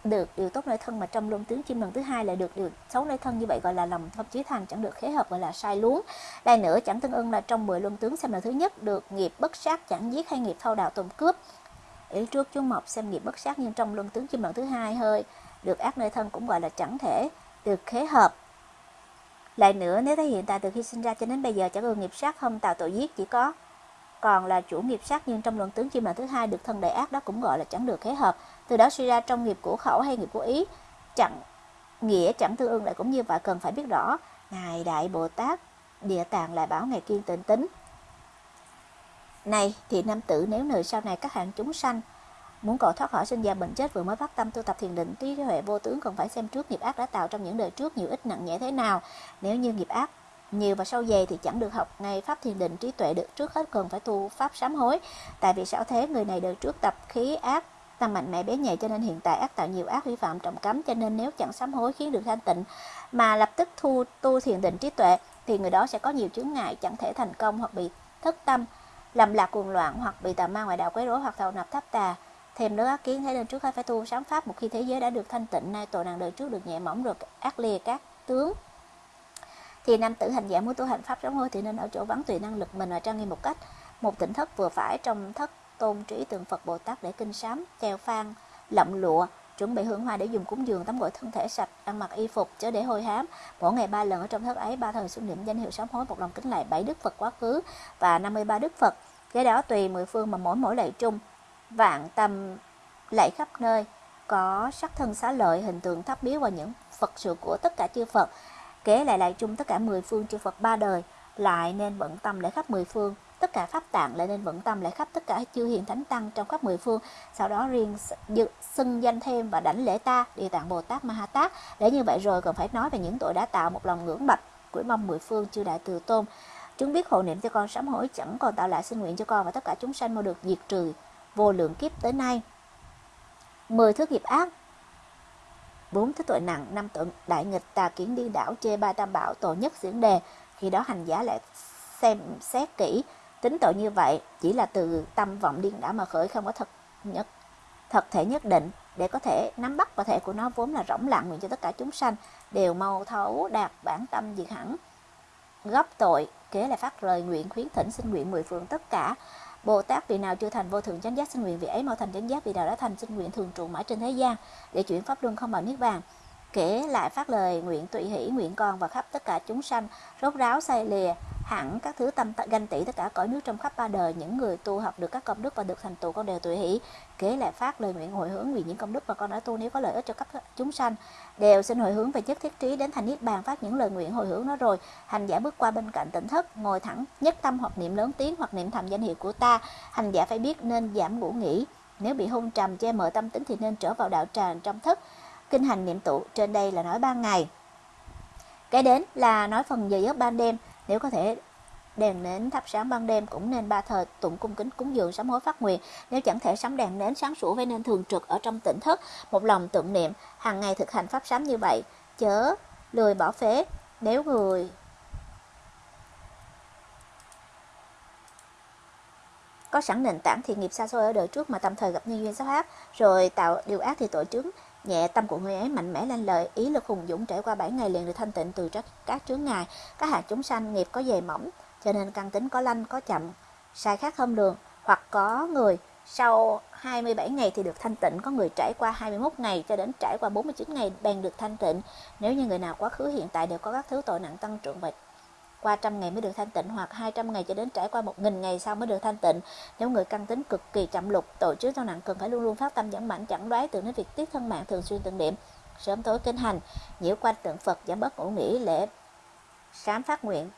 được điều tốt nơi thân mà trong luân tướng chim lần thứ hai lại được điều xấu nơi thân. Như vậy gọi là lòng thâm chí thành, chẳng được khế hợp, gọi là sai luống. Lại nữa, chẳng tương ưng là trong 10 luân tướng xem lần thứ nhất, được nghiệp bất sát, chẳng giết hay nghiệp thâu đạo tồn cướp. Ý trước chú mộc xem nghiệp bất sát nhưng trong luân tướng chim lần thứ hai hơi, được ác nơi thân cũng gọi là chẳng thể được khế hợp. Lại nữa, nếu thấy hiện tại từ khi sinh ra cho đến bây giờ chẳng ưng nghiệp sát, không tạo tội giết, chỉ có còn là chủ nghiệp sát, nhưng trong luận tướng chim lần thứ hai được thân đại ác đó cũng gọi là chẳng được khế hợp từ đó suy ra trong nghiệp của khẩu hay nghiệp của ý chẳng nghĩa chẳng tương ưng lại cũng như vậy cần phải biết rõ ngài đại bồ tát địa tạng lại bảo ngài kiên tịnh tính này thì nam tử nếu nơi sau này các hạng chúng sanh Muốn cầu thoát khỏi sinh già bệnh chết vừa mới phát tâm tu tập thiền định, trí huệ vô tướng còn phải xem trước nghiệp ác đã tạo trong những đời trước nhiều ít nặng nhẹ thế nào. Nếu như nghiệp ác nhiều và sâu dày thì chẳng được học ngay pháp thiền định trí tuệ được trước hết cần phải tu pháp sám hối. Tại vì sao thế người này đời trước tập khí ác ta mạnh mẽ bé nhẹ cho nên hiện tại ác tạo nhiều ác vi phạm trọng cấm cho nên nếu chẳng sám hối khiến được thanh tịnh mà lập tức thu, tu thiền định trí tuệ, thì người đó sẽ có nhiều chướng ngại, chẳng thể thành công hoặc bị thất tâm làm lạc cuồng loạn, hoặc bị tà ma ngoại đạo quấy rối, hoặc thầu nạp tháp tà. Thêm nữa, ác kiến thấy nên trước hết phải tu sám pháp một khi thế giới đã được thanh tịnh, nay tội nặng đời trước được nhẹ mỏng rồi, ác lìa các tướng. Thì nam tử hành giả muốn tu hành pháp sám hối thì nên ở chỗ vắng tùy năng lực mình và trang nghiêm một cách, một tỉnh thất vừa phải trong thất tôn trí tượng Phật Bồ Tát để kinh sám, treo phan lậm lụa, chuẩn bị hương hoa để dùng cúng dường, tắm gội thân thể, sạch, ăn mặc y phục, chớ để hôi hám. Mỗi ngày ba lần ở trong thất ấy, ba thời xưng niệm danh hiệu sám hối, một lòng kính lại bảy đức Phật quá khứ và 53 đức Phật. Cái đó tùy mười phương mà mỗi mỗi lạy chung vạn tâm lạy khắp nơi, có sắc thân xá lợi, hình tượng tháp biếu và những phật sự của tất cả chư Phật. Kế lại lại chung tất cả mười phương chư Phật ba đời, lại nên bận tâm lễ khắp mười phương tất cả pháp tạng lại nên vận tâm lễ khắp tất cả chư hiền thánh tăng trong khắp mười phương sau đó riêng xưng danh thêm và đảnh lễ ta địa tạng bồ tát ma ha tát để như vậy rồi còn phải nói về những tội đã tạo một lòng ngưỡng bạch quỷ mong mười phương chư đại từ tôn chúng biết hộ niệm cho con sám hối chẳng còn tạo lại xin nguyện cho con và tất cả chúng sanh mau được diệt trừ vô lượng kiếp tới nay. 10 thứ nghiệp ác bốn thứ tội nặng, năm tội đại nghịch, tà kiến điên đảo, chê ba tam bảo, tội nhất diễn đề. Khi đó hành giả lại xem xét kỹ, tính tội như vậy chỉ là từ tâm vọng điên đảo mà khởi không có thật nhất, thật thể nhất định. Để có thể nắm bắt và thể của nó vốn là rỗng lặng nguyện cho tất cả chúng sanh, đều mau thấu đạt bản tâm diệt hẳn. Gấp tội, kế là phát lời nguyện khuyến thỉnh xin nguyện mười phương tất cả. Bồ Tát vị nào chưa thành vô thượng chánh giác xin nguyện vị ấy mau thành chánh giác vị nào đã thành xin nguyện thường trụ mãi trên thế gian. Để chuyển pháp luân không vào niết bàn kể lại phát lời nguyện tùy hỷ nguyện con và khắp tất cả chúng sanh, rốt ráo say lìa hẳn các thứ tâm ganh tị tất cả cõi nước trong khắp ba đời, những người tu học được các công đức và được thành tựu con đều tùy hỷ. Kế lại phát lời nguyện hồi hướng vì những công đức mà con đã tu nếu có lợi ích cho các chúng sanh. Đều xin hồi hướng về nhất thiết trí đến thành niết bàn phát những lời nguyện hồi hướng đó rồi. Hành giả bước qua bên cạnh tỉnh thất, ngồi thẳng, nhất tâm hoặc niệm lớn tiếng hoặc niệm thầm danh hiệu của ta. Hành giả phải biết nên giảm ngủ nghỉ. Nếu bị hôn trầm, che mờ tâm tính thì nên trở vào đạo tràng trong thức kinh hành niệm tụ, trên đây là nói ban ngày. Cái đến là nói phần giờ giấc ban đêm nếu có thể đèn nến thắp sáng ban đêm cũng nên ba thời tụng cung kính cúng dường sám hối phát nguyện. Nếu chẳng thể sắm đèn nến sáng sủa với nên thường trực ở trong tỉnh thức một lòng tụng niệm, hàng ngày thực hành pháp sám như vậy, chớ lười bỏ phế. Nếu người có sẵn nền tảng thì nghiệp xa xôi ở đời trước mà tạm thời gặp nhân duyên sát ác rồi tạo điều ác thì tội chứng nhẹ tâm của người ấy mạnh mẽ lên lời, ý lực hùng dũng trải qua 7 ngày liền được thanh tịnh từ các các chướng ngài các hạt chúng sanh nghiệp có dày mỏng, cho nên căn tính có lanh, có chậm, sai khác không đường hoặc có người, sau 27 ngày thì được thanh tịnh, có người trải qua 21 ngày cho đến trải qua 49 ngày bèn được thanh tịnh. Nếu như người nào quá khứ, hiện tại đều có các thứ tội nặng, tăng trưởng bệnh qua trăm ngày mới được thanh tịnh hoặc 200 ngày cho đến trải qua 1.000 ngày sau mới được thanh tịnh. Nếu người căn tính cực kỳ chậm lục, tội trước sau nặng cần phải luôn luôn phát tâm giảm mạnh chẳng đoái từ đến việc tiết thân mạng thường xuyên tượng điểm, sớm tối kinh hành, nhiễu quanh tượng Phật giảm bớt ngủ nghỉ lễ sám phát nguyện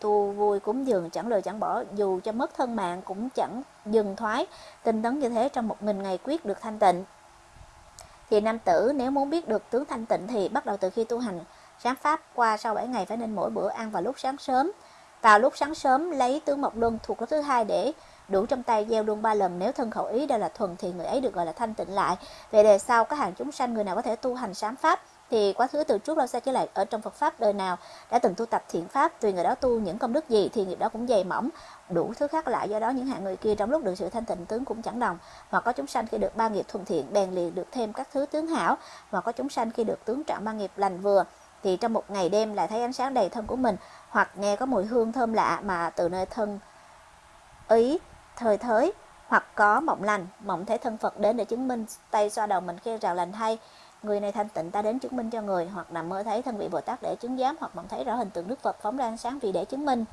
tu vui cúng dường chẳng lời chẳng bỏ dù cho mất thân mạng cũng chẳng dừng thoái. Tinh tấn như thế trong một nghìn ngày quyết được thanh tịnh. Thì nam tử nếu muốn biết được tướng thanh tịnh thì bắt đầu từ khi tu hành sáng pháp qua sau 7 ngày phải nên mỗi bữa ăn vào lúc sáng sớm. Vào lúc sáng sớm, lấy tướng mộc luân thuộc lớp thứ hai để đủ trong tay, gieo luôn ba lần. Nếu thân khẩu ý đều là thuần thì người ấy được gọi là thanh tịnh lại. Về đề sau các hàng chúng sanh người nào có thể tu hành sám pháp thì quá khứ từ trước lâu xa trở lại ở trong Phật pháp đời nào. Đã từng tu tập thiện pháp, tùy người đó tu những công đức gì thì nghiệp đó cũng dày mỏng. Đủ thứ khác lại do đó những hạng người kia trong lúc được sự thanh tịnh tướng cũng chẳng đồng. Mà có chúng sanh khi được ba nghiệp thuần thiện, bèn liền được thêm các thứ tướng hảo. Mà có chúng sanh khi được tướng trạng ba nghiệp lành vừa thì trong một ngày đêm lại thấy ánh sáng đầy thân của mình, hoặc nghe có mùi hương thơm lạ mà từ nơi thân ý, thời thới hoặc có mộng lành, mộng thấy thân Phật đến để chứng minh tay xoa đầu mình kêu rào lành hay. Người này thanh tịnh ta đến chứng minh cho người, hoặc nằm mơ thấy thân vị Bồ Tát để chứng giám, hoặc mộng thấy rõ hình tượng Đức Phật phóng ra ánh sáng vì để chứng minh.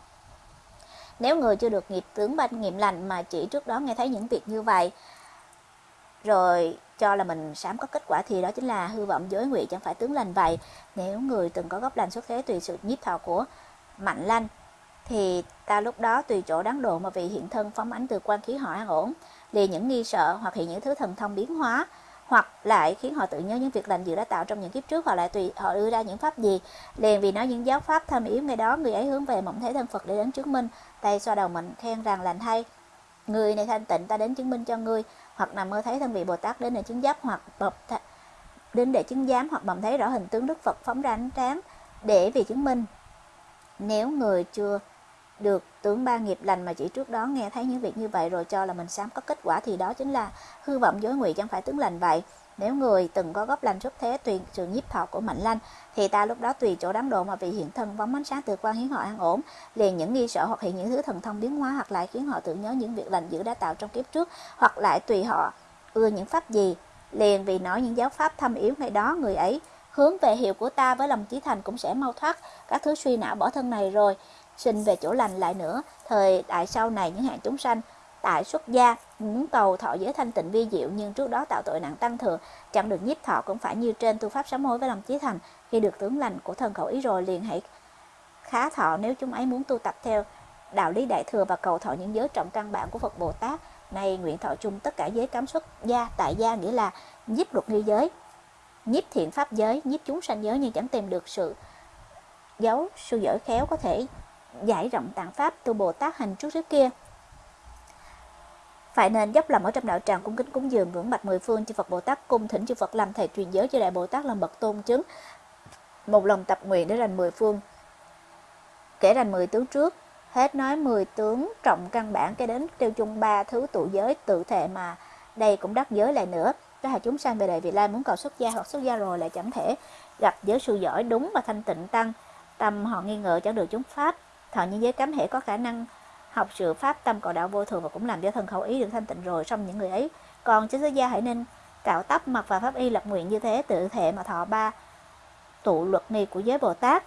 Nếu người chưa được nghiệp tướng ban nghiệm lành mà chỉ trước đó nghe thấy những việc như vậy, rồi cho là mình sám có kết quả thì đó chính là hư vọng giới ngụy, chẳng phải tướng lành vậy. Nếu người từng có gốc lành xuất thế tùy sự nhiếp thọ của mạnh lanh, thì ta lúc đó tùy chỗ đáng độ mà vì hiện thân phóng ánh từ quan khí họ an ổn liền những nghi sợ hoặc hiện những thứ thần thông biến hóa, hoặc lại khiến họ tự nhớ những việc lành dự đã tạo trong những kiếp trước hoặc lại tùy, họ đưa ra những pháp gì. Liền vì nói những giáo pháp thâm yếu ngay đó người ấy hướng về mộng thấy thân Phật để đến chứng minh. Tay xoa đầu mình, khen rằng lành thay người này thanh tịnh, ta đến chứng minh cho ngươi hoặc nằm mơ thấy thân vị Bồ Tát đến để chứng giáp hoặc bập đến để chứng giám hoặc bầm thấy rõ hình tướng Đức Phật phóng ra ánh sáng để vì chứng minh. Nếu người chưa được tướng ba nghiệp lành mà chỉ trước đó nghe thấy những việc như vậy rồi cho là mình sám có kết quả thì đó chính là hư vọng dối ngụy, chẳng phải tướng lành vậy. Nếu người từng có gốc lành xuất thế, tùy sự nhiếp thọ của mạnh lanh, thì ta lúc đó tùy chỗ đáng độ mà vì hiện thân vóng ánh sáng từ quan hiến họ an ổn, liền những nghi sợ hoặc hiện những thứ thần thông biến hóa hoặc lại khiến họ tự nhớ những việc lành dữ đã tạo trong kiếp trước, hoặc lại tùy họ ưa những pháp gì, liền vì nói những giáo pháp thâm yếu ngày đó, người ấy hướng về hiệu của ta với lòng chí thành cũng sẽ mau thoát. Các thứ suy não bỏ thân này rồi sinh về chỗ lành lại nữa. Thời đại sau này, những hạng chúng sanh, tại xuất gia, muốn cầu thọ giới thanh tịnh vi diệu, nhưng trước đó tạo tội nặng tăng thừa, chẳng được nhiếp thọ cũng phải như trên tu pháp sám hối với lòng chí thành. Khi được tướng lành của thần khẩu ý rồi, liền hãy khá thọ nếu chúng ấy muốn tu tập theo đạo lý đại thừa và cầu thọ những giới trọng căn bản của Phật Bồ Tát. Nay nguyện thọ chung tất cả giới cấm xuất gia, tại gia nghĩa là nhiếp luật nghi giới, nhiếp thiện pháp giới, nhiếp chúng sanh giới, nhưng chẳng tìm được sự giấu sư giỏi khéo có thể giải rộng tạng pháp tu Bồ Tát hành trước trước kia. Phải nên dốc lòng ở trong đạo tràng cung kính cúng dường ngưỡng bạch mười phương chư Phật Bồ Tát, cung thỉnh chư Phật làm thầy truyền giới cho đại Bồ Tát làm bậc tôn chứng. Một lòng tập nguyện để rành mười phương. Kể rành mười tướng trước, hết nói mười tướng trọng căn bản cái đến tiêu chung ba thứ tụ giới tự thể mà đây cũng đắc giới lại nữa. Các là chúng sanh về đời vị lai muốn cầu xuất gia hoặc xuất gia rồi lại chẳng thể gặp giới sư giỏi đúng và thanh tịnh tăng. Tâm họ nghi ngờ chẳng được chúng pháp thọ nhân giới cấm hệ có khả năng học sự pháp tâm cầu đạo vô thường và cũng làm cho thân khẩu ý được thanh tịnh rồi xong những người ấy. Còn chính xuất gia hãy nên cạo tóc, mặc và pháp y lập nguyện như thế, tự thể mà thọ ba tụ luật nghi của giới bồ tát.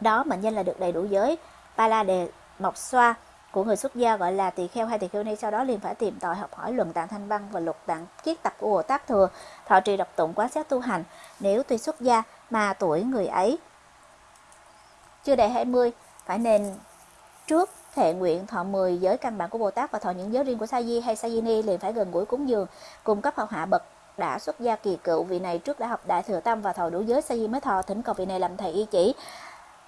Đó mệnh danh là được đầy đủ giới. Ba la đề, mộc xoa của người xuất gia gọi là tỳ kheo hay tỳ kheo ni, sau đó liền phải tìm tòi học hỏi luận tạng thanh văn và luật tạng kiết tập của bồ tát thừa. Thọ trì độc tụng quán sát tu hành. Nếu tuy xuất gia mà tuổi người ấy chưa đầy 20 phải nên trước thệ nguyện thọ 10 giới căn bản của Bồ Tát và thọ những giới riêng của Sa Di hay Sa Di Ni liền phải gần gũi cúng dường cùng cấp hậu hạ bậc đã xuất gia kỳ cựu. Vị này trước đã học đại thừa tâm và thọ đủ giới, sa di mới thọ. Thỉnh cầu vị này làm thầy y chỉ,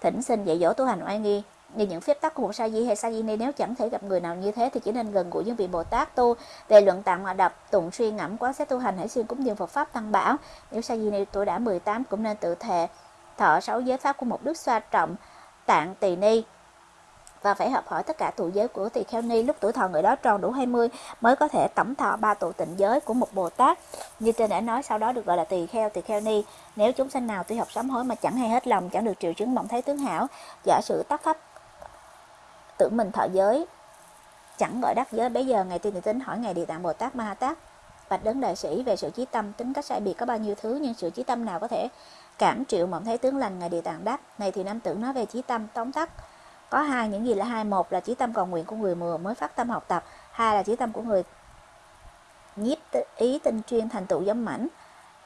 thỉnh xin dạy dỗ tu hành oai nghi. Như những phép tắc của một sa di hay sa di ni, nếu chẳng thể gặp người nào như thế thì chỉ nên gần gũi những vị bồ tát tu. Về luận tạng mà đập, tụng suy ngẫm, quán xét tu hành, hãy xuyên cúng dường phật pháp tăng bảo. Nếu sa di ni tuổi đã 18 cũng nên tự thệ thọ sáu giới pháp của một đức xoa trọng tạng tỳ ni. Và phải hợp hỏi tất cả tụ giới của tỳ kheo ni lúc tuổi thọ người đó tròn đủ 20 mới có thể tổng thọ ba tụ tịnh giới của một bồ tát. Như trên đã nói, sau đó được gọi là tỳ kheo tỳ kheo ni. Nếu chúng sanh nào tuy học sám hối mà chẳng hay hết lòng, chẳng được triệu chứng mộng thấy tướng hảo, giả sử tác pháp tưởng mình thọ giới, chẳng gọi đắc giới. Bây giờ ngày tiên tính hỏi ngày địa tạng bồ tát ma ha tát, bạch đấng đại sĩ về sự chí tâm, tính cách sai biệt có bao nhiêu thứ, nhưng sự chí tâm nào có thể cảm triệu mộng thấy tướng lành ngày địa tạng đắc này thì nam tử nói về chí tâm tóm tắt. Có hai, những gì là hai, một là chí tâm cầu nguyện của người mùa mới phát tâm học tập, hai là chí tâm của người nhiếp ý tinh chuyên thành tựu giống mảnh.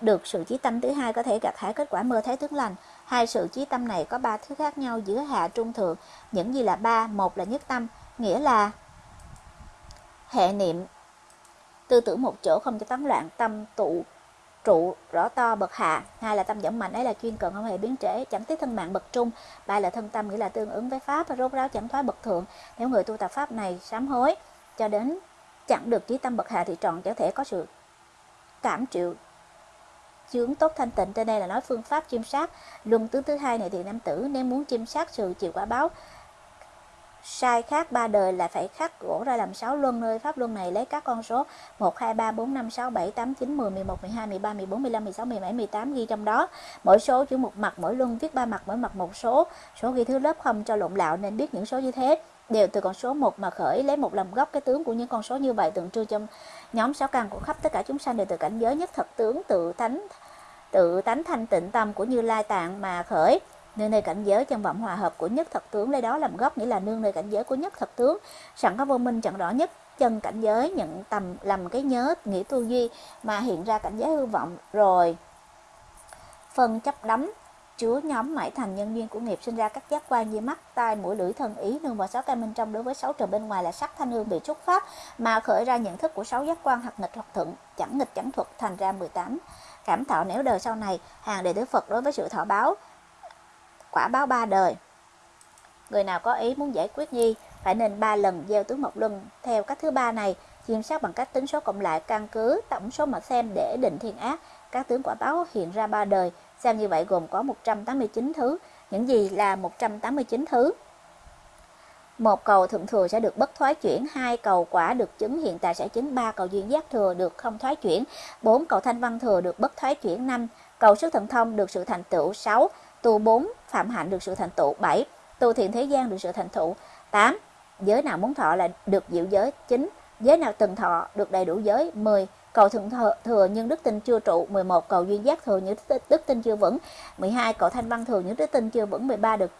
Được sự chí tâm thứ hai có thể gặt hái kết quả mơ thấy tướng lành. Hai, sự chí tâm này có ba thứ khác nhau giữa hạ trung thượng. Những gì là ba, một là nhất tâm, nghĩa là hệ niệm. Tư tưởng một chỗ không cho tán loạn, tâm tụ trụ rõ to bậc hạ. Hai là tâm dẫn mạnh, ấy là chuyên cần không hề biến trễ, chẳng tiếc thân mạng bậc trung. Ba là thân tâm nghĩa là tương ứng với pháp, rốt ráo chẳng thoái bậc thượng. Nếu người tu tập pháp này sám hối, cho đến chẳng được trí tâm bậc hạ thì trọn chẳng thể có sự cảm chịu chướng tốt thanh tịnh. Trên đây là nói phương pháp chiêm sát. Luân tướng thứ hai này thì nam tử, nếu muốn chiêm sát sự chịu quả báo sai khác ba đời là phải khắc gỗ ra làm sáu luân nơi pháp luân này. Lấy các con số 1 2 3 4 5 6 7 8 9 10 11 12 13 14 15 16 17 18 ghi trong đó. Mỗi số chữ một mặt, mỗi luân viết ba mặt, mỗi mặt một số. Số ghi thứ lớp không cho lộn lạo nên biết những số như thế. Đều từ con số 1 mà khởi, lấy một làm gốc cái tướng của những con số như vậy. Tượng trưng trong nhóm sáu căn của khắp tất cả chúng sanh đều từ cảnh giới nhất thật tướng, tự tánh tự tánh thanh tịnh tâm của như lai tạng mà khởi nương nơi cảnh giới chân vọng hòa hợp của nhất thật tướng, lấy đó làm gốc, nghĩa là nương nơi cảnh giới của nhất thật tướng. Sẵn có vô minh chẳng rõ nhất, chân cảnh giới nhận tầm làm cái nhớ nghĩa tu duy, mà hiện ra cảnh giới hư vọng. Rồi, phân chấp đắm, chứa nhóm mãi thành nhân duyên của nghiệp, sinh ra các giác quan như mắt, tai, mũi, lưỡi, thân, ý, nương vào sáu căn bên trong đối với sáu trời bên ngoài là sắc thanh hương bị trúc pháp mà khởi ra nhận thức của sáu giác quan hoặc nghịch hoặc thuận chẳng nghịch chẳng thuật, thành ra 18 cảm thọ nếu đời sau này, hàng đệ tử Phật đối với sự thọ báo quả báo ba đời. Người nào có ý muốn giải quyết nhi phải nên ba lần gieo tướng một luân. Theo cách thứ ba này, chiêm sát bằng cách tính số cộng lại, căn cứ tổng số mà xem để định thiên ác. Các tướng quả báo hiện ra ba đời, xem như vậy gồm có 189 thứ. Những gì là 189 thứ? Một cầu thượng thừa sẽ được bất thoái chuyển, hai cầu quả được chứng hiện tại sẽ chứng, ba cầu duyên giác thừa được không thoái chuyển, bốn cầu thanh văn thừa được bất thoái chuyển năm, cầu sức thần thông được sự thành tựu sáu tu 4 phạm hạnh được sự thành tựu. 7 tu thiện thế gian được sự thành tựu. 8 giới nào muốn thọ là được diệu giới. 9 giới nào từng thọ được đầy đủ giới. 10 cầu thượng thừa, thừa nhưng đức tin chưa trụ. 11 cầu duyên giác thừa nhưng đức tin chưa vững. 12 cầu thanh văn thừa nhưng đức tin chưa vững. 13 được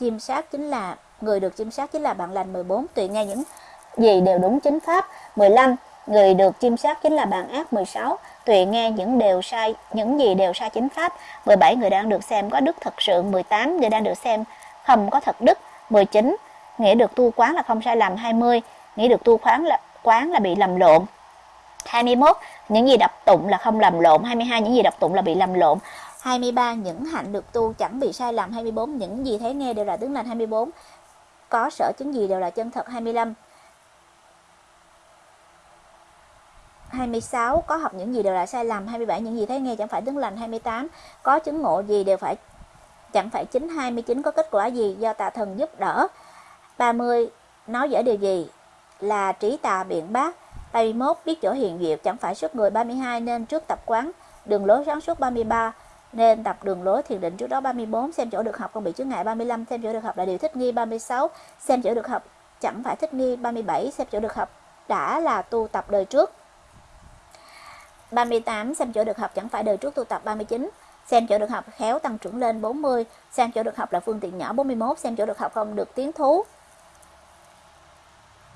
chiêm sát chính là người được chiêm sát chính là bạn lành. 14 tùy nghe những gì đều đúng chính pháp. 15 người được chiêm sát chính là bạn ác. 16 tùy nghe những điều sai, những gì đều sai chính pháp. 17 người đang được xem có đức thật sự 18 người đang được xem không có thật đức 19 nghĩa được tu quán là không sai lầm 20 nghĩa được tu quán là quán là bị lầm lộn. 21 những gì đọc tụng là không lầm lộn 22 những gì đọc tụng là bị lầm lộn. 23 những hạnh được tu chẳng bị sai lầm 24 những gì thấy nghe đều là tướng lành 24 có sở chứng gì đều là chân thật 25 26 có học những gì đều là sai lầm 27 những gì thấy nghe chẳng phải tướng lành 28 có chứng ngộ gì đều phải, chẳng phải chính 29 có kết quả gì do tà thần giúp đỡ. 30 nói dở điều gì là trí tà biện bác. 31 biết chỗ hiền diệu, chẳng phải suốt người 32 nên trước tập quán đường lối sáng suốt 33 nên tập đường lối thiền định trước đó 34 xem chỗ được học không bị chướng ngại 35 xem chỗ được học là điều thích nghi 36 xem chỗ được học chẳng phải thích nghi 37 xem chỗ được học đã là tu tập đời trước. 38 xem chỗ được học chẳng phải đời trước tu tập 39 xem chỗ được học khéo tăng trưởng lên 40 xem chỗ được học là phương tiện nhỏ 41 xem chỗ được học không được tiến thú.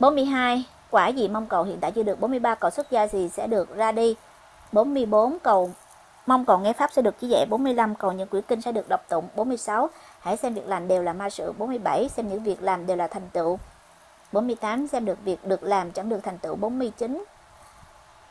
42 quả gì mong cầu hiện tại chưa được. 43 cầu xuất gia gì sẽ được ra đi. 44 cầu mong cầu nghe pháp sẽ được chỉ dạy. 45 cầu những quyển kinh sẽ được đọc tụng. 46 hãy xem việc làm đều là ma sự. 47 xem những việc làm đều là thành tựu. 48 xem được việc được làm chẳng được thành tựu. 49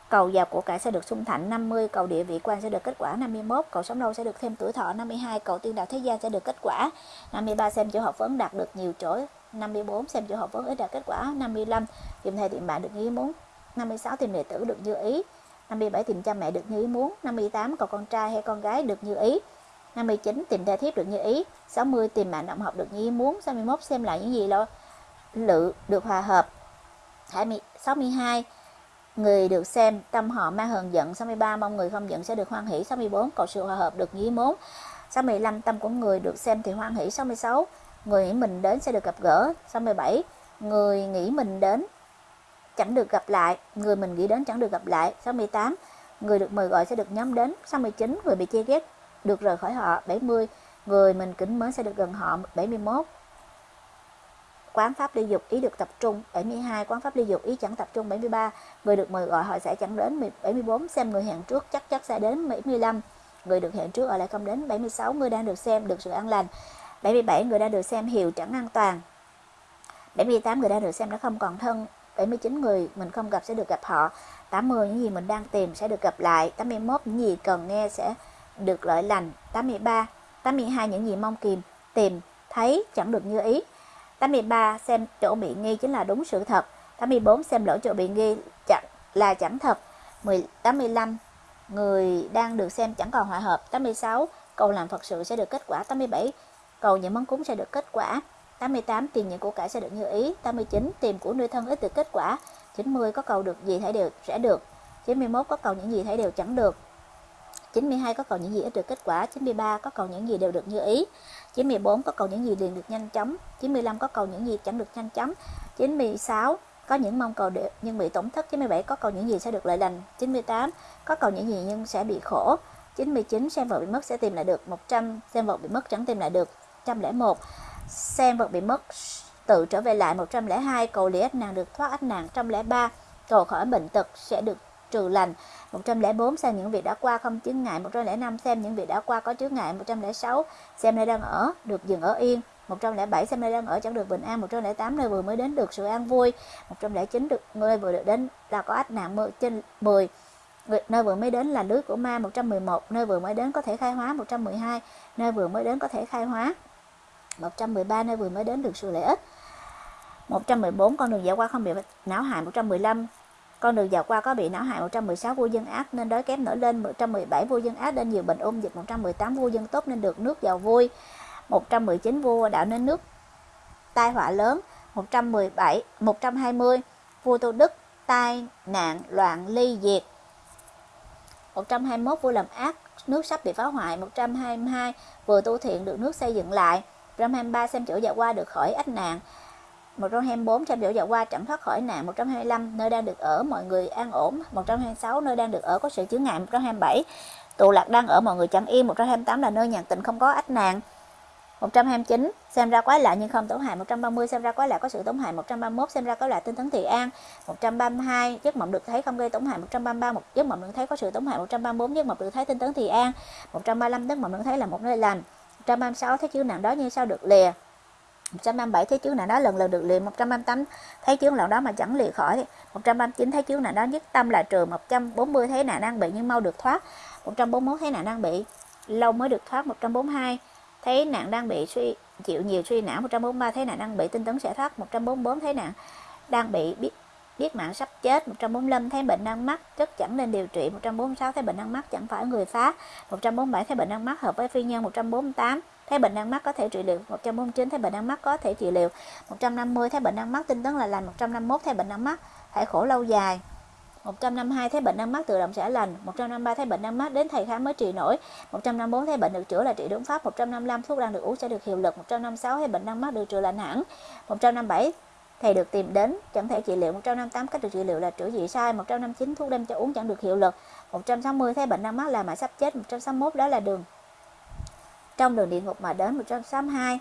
cầu giàu của cải sẽ được sung thạnh 50 cầu địa vị quan sẽ được kết quả 51 cầu sống lâu sẽ được thêm tuổi thọ 52 cầu tiên đạo thế gian sẽ được kết quả 53 xem chỗ học vấn đạt được nhiều chỗ 54 xem chỗ học vấn ít đạt kết quả 55 tìm thầy, tìm bạn được như ý muốn. 56 tìm đệ tử được như ý. 57 tìm cha mẹ được như ý muốn. 58 cầu con trai hay con gái được như ý. 59 tìm thê thiếp được như ý. 60 tìm bạn động học được như ý muốn. 61 xem lại những gì lo, lự được hòa hợp. 62 người được xem tâm họ mang hờn giận 63 mong người không giận sẽ được hoan hỷ. 64 cầu sự hòa hợp được như ý muốn 65 tâm của người được xem thì hoan hỷ. 66 người nghĩ mình đến sẽ được gặp gỡ. 67 người nghĩ mình đến chẳng được gặp lại. Người mình nghĩ đến chẳng được gặp lại. 68 người được mời gọi sẽ được nhóm đến. 69 người bị chê ghét, được rời khỏi họ. 70 người mình kính mến sẽ được gần họ. 71 quán pháp ly dục ý được tập trung. 72 quán pháp ly dục ý chẳng tập trung 73 người được mời gọi họ sẽ chẳng đến 74 xem người hẹn trước chắc chắc sẽ đến 75 người được hẹn trước ở lại không đến 76 người đang được xem được sự an lành. 77 người đang được xem hiểu chẳng an toàn. 78 người đang được xem đã không còn thân. 79 người mình không gặp sẽ được gặp họ. 80 những gì mình đang tìm sẽ được gặp lại. 81 những gì cần nghe sẽ được lợi lành. 83 82 những gì mong kìm, tìm, thấy chẳng được như ý. 83 xem chỗ bị nghi chính là đúng sự thật. 84 xem lỗi chỗ bị nghi chẳng là chẳng thật. 85 người đang được xem chẳng còn hòa hợp. 86 cầu làm Phật sự sẽ được kết quả. 87 cầu những món cúng sẽ được kết quả. 88 tiền những của cải sẽ được như ý. 89 tìm của nuôi thân ít được kết quả. 90 có cầu được gì thấy đều sẽ được. 91 có cầu những gì thấy đều chẳng được. 92 có cầu những gì ít được kết quả. 93 có cầu những gì đều được như ý. 94 có cầu những gì liền được nhanh chóng. 95 có cầu những gì chẳng được nhanh chóng. 96 có những mong cầu được nhưng bị tổn thất. 97 có cầu những gì sẽ được lợi lành. 98 có cầu những gì nhưng sẽ bị khổ. 99 xem vợ bị mất sẽ tìm lại được. 100 xem vợ bị mất chẳng tìm lại được. 101 xem vợ bị mất tự trở về lại. 102 cầu lý ách nàng được thoát ách nạn 103 cầu khỏi bệnh tật sẽ được trừ lành 104 xem những việc đã qua không chướng ngại 105 xem những việc đã qua có chướng ngại 106 xem nơi đang ở được dừng ở yên 107 xem nơi đang ở chẳng được bình an 108 nơi vừa mới đến được sự an vui 109 được nơi vừa được đến là có ách nạn mưa trên 10 nơi vừa mới đến là lưới của ma 111 nơi vừa mới đến có thể khai hóa 112 nơi vừa mới đến có thể khai hóa 113 nơi vừa mới đến được sự lợi ích 114 con đường dạo qua không bị não hại 115 con đường dạo qua có bị não hại 116 vua dân ác nên đói kém nổi lên 117 vua dân ác nên nhiều bệnh ung dịch 118 vua dân tốt nên được nước giàu vui 119 vua đạo nên nước tai họa lớn 117 120 vua Tô đức, tai nạn, loạn ly diệt 121 vua làm ác, nước sắp bị phá hoại 122 vừa tu thiện được nước xây dựng lại 123 xem chỗ dạo qua được khỏi ách nạn 124 trăm biểu dạo qua chẳng thoát khỏi nạn 125 nơi đang được ở mọi người an ổn 126 nơi đang được ở có sự chướng ngại 127 tụ lạc đang ở mọi người chẳng yên 128 là nơi nhàn tịnh không có ách nạn 129 xem ra quái lạ nhưng không tổn hại 130 xem ra quái lạ có sự tổn hại 131 xem ra quái lạ tinh tấn thị an 132 giấc mộng được thấy không gây tổn hại 133 một giấc mộng được thấy có sự tổn hại 134 giấc mộng được thấy tinh tấn thị an 135 giấc mộng được thấy là một nơi lành 136 thấy chướng nạn đó như sao được lìa 137 thấy chướng nạn đó lần lần được liền 138 thấy chướng nạn đó mà chẳng lìa khỏi 139 thấy chướng nạn đó nhất tâm là trừ 140 thấy nạn đang bị nhưng mau được thoát 141 thấy nạn đang bị lâu mới được thoát 142 thấy nạn đang bị suy chịu nhiều suy não 143 thấy nạn đang bị tinh tấn sẽ thoát 144 thấy nạn đang bị biết biết mạng sắp chết 145 thấy bệnh đang mắc rất chẳng nên điều trị 146 thấy bệnh đang mắc chẳng phải người phá 147 thấy bệnh đang mắc hợp với phi nhân 148 thấy bệnh đang mắc có thể trị liệu 149 thấy bệnh đang mắc có thể trị liệu 150 thấy bệnh đang mắc tinh tấn là lành 151 thấy bệnh đang mắc hãy khổ lâu dài 152 thấy bệnh đang mắc tự động sẽ lành 153 thấy bệnh đang mắc đến thầy khám mới trị nổi 154 thấy bệnh được chữa là trị đúng pháp 155 thuốc đang được uống sẽ được hiệu lực 156 thấy bệnh đang mắc được chữa lành hẳn 157 thầy được tìm đến chẳng thể trị liệu 158 cách được trị liệu là chữa dị sai 159 thuốc đem cho uống chẳng được hiệu lực 160 thấy bệnh đang mắc là mà sắp chết 161 đó là đường trong đường địa ngục mà đến 162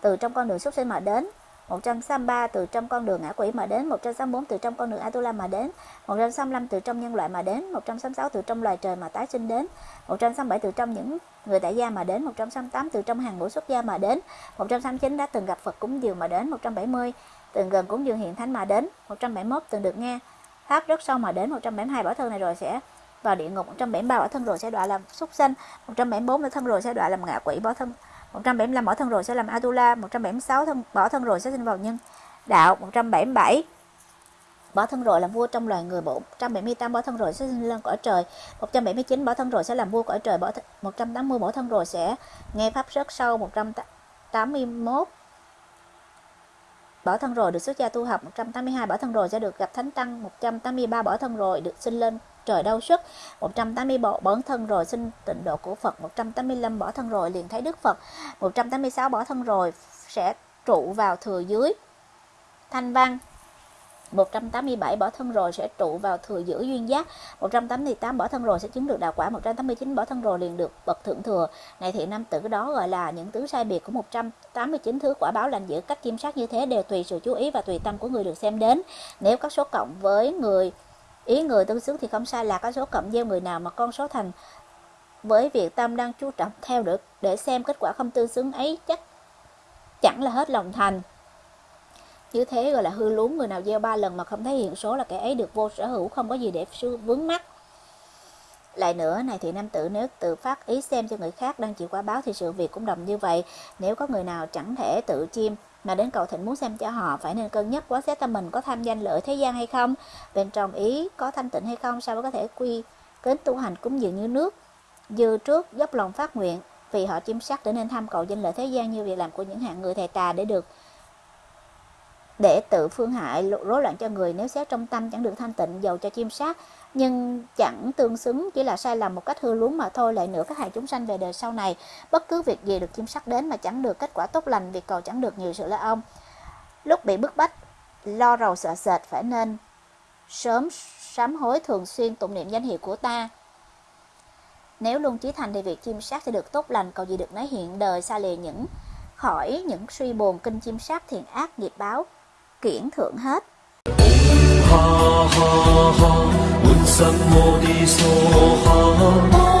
từ trong con đường xuất sinh mà đến 163 từ trong con đường ngã quỷ mà đến 164 từ trong con đường Atula mà đến 165 từ trong nhân loại mà đến 166 từ trong loài trời mà tái sinh đến 167 từ trong những người tại gia mà đến 168 từ trong hàng ngũ xuất gia mà đến 169 đã từng gặp Phật cúng dường mà đến 170 từng gần cúng dường hiện thánh mà đến 171 từng được nghe pháp rất sâu mà đến 172 bỏ thân này rồi sẽ vào địa ngục 173 bỏ thân rồi sẽ đọa làm súc sanh 174 bỏ thân rồi sẽ đọa làm ngạ quỷ bỏ thân 175 bỏ thân rồi sẽ làm Atula 176 thân bỏ thân rồi sẽ sinh vào nhân đạo 177 bỏ thân rồi làm vua trong loài người 178 bỏ thân rồi sẽ sinh lên cõi trời 179 bỏ thân rồi sẽ làm vua cõi trời bỏ th 180 bỏ thân rồi sẽ nghe pháp rất sâu 181 bỏ thân rồi được xuất gia tu học 182 bỏ thân rồi sẽ được gặp thánh tăng 183 bỏ thân rồi được sinh lên trời đau sức. 180 bỏ, bỏ thân rồi xin tịnh độ của Phật. 185 bỏ thân rồi liền thấy Đức Phật. 186 bỏ thân rồi sẽ trụ vào thừa dưới. Thanh văn 187 bỏ thân rồi sẽ trụ vào thừa giữ duyên giác. 188 bỏ thân rồi sẽ chứng được đạo quả. 189 bỏ thân rồi liền được bậc thượng thừa. Này thì nam tử đó gọi là những tứ sai biệt của 189 thứ quả báo lành giữ cách kiểm sát như thế đều tùy sự chú ý và tùy tâm của người được xem đến. Nếu các số cộng với người ý người tương xứng thì không sai là có số cộng gieo người nào mà con số thành. Với việc tâm đang chú trọng theo được để xem kết quả không tương xứng ấy, chắc chẳng là hết lòng thành. Như thế gọi là hư lún, người nào gieo ba lần mà không thấy hiện số là kẻ ấy được vô sở hữu, không có gì để vướng mắt lại nữa, này thì nam tử nếu tự phát ý xem cho người khác đang chịu quả báo thì sự việc cũng đồng như vậy. Nếu có người nào chẳng thể tự chiêm mà đến cầu thịnh muốn xem cho họ phải nên cân nhắc quá xét tâm mình có tham danh lợi thế gian hay không, bên trong ý có thanh tịnh hay không, sao mới có thể quy kính tu hành cúng dường như nước. Dư trước dốc lòng phát nguyện, vì họ chiêm sắc để nên tham cầu danh lợi thế gian như việc làm của những hạng người thầy tà để được, để tự phương hại, rối loạn cho người nếu xét trong tâm chẳng được thanh tịnh, dầu cho chim sát nhưng chẳng tương xứng, chỉ là sai lầm một cách hư luống mà thôi, lại nữa các hại chúng sanh về đời sau này. Bất cứ việc gì được chim sắc đến mà chẳng được kết quả tốt lành, việc cầu chẳng được nhiều sự la ông lúc bị bức bách, lo rầu sợ sệt, phải nên sớm sám hối thường xuyên tụng niệm danh hiệu của ta. Nếu luôn chí thành thì việc chim sát sẽ được tốt lành, cầu gì được nói hiện đời, xa lìa những khỏi những suy buồn kinh chim sát thiện ác, nghiệp báo, kiển thượng hết. ha ha ha，满实我的傻下。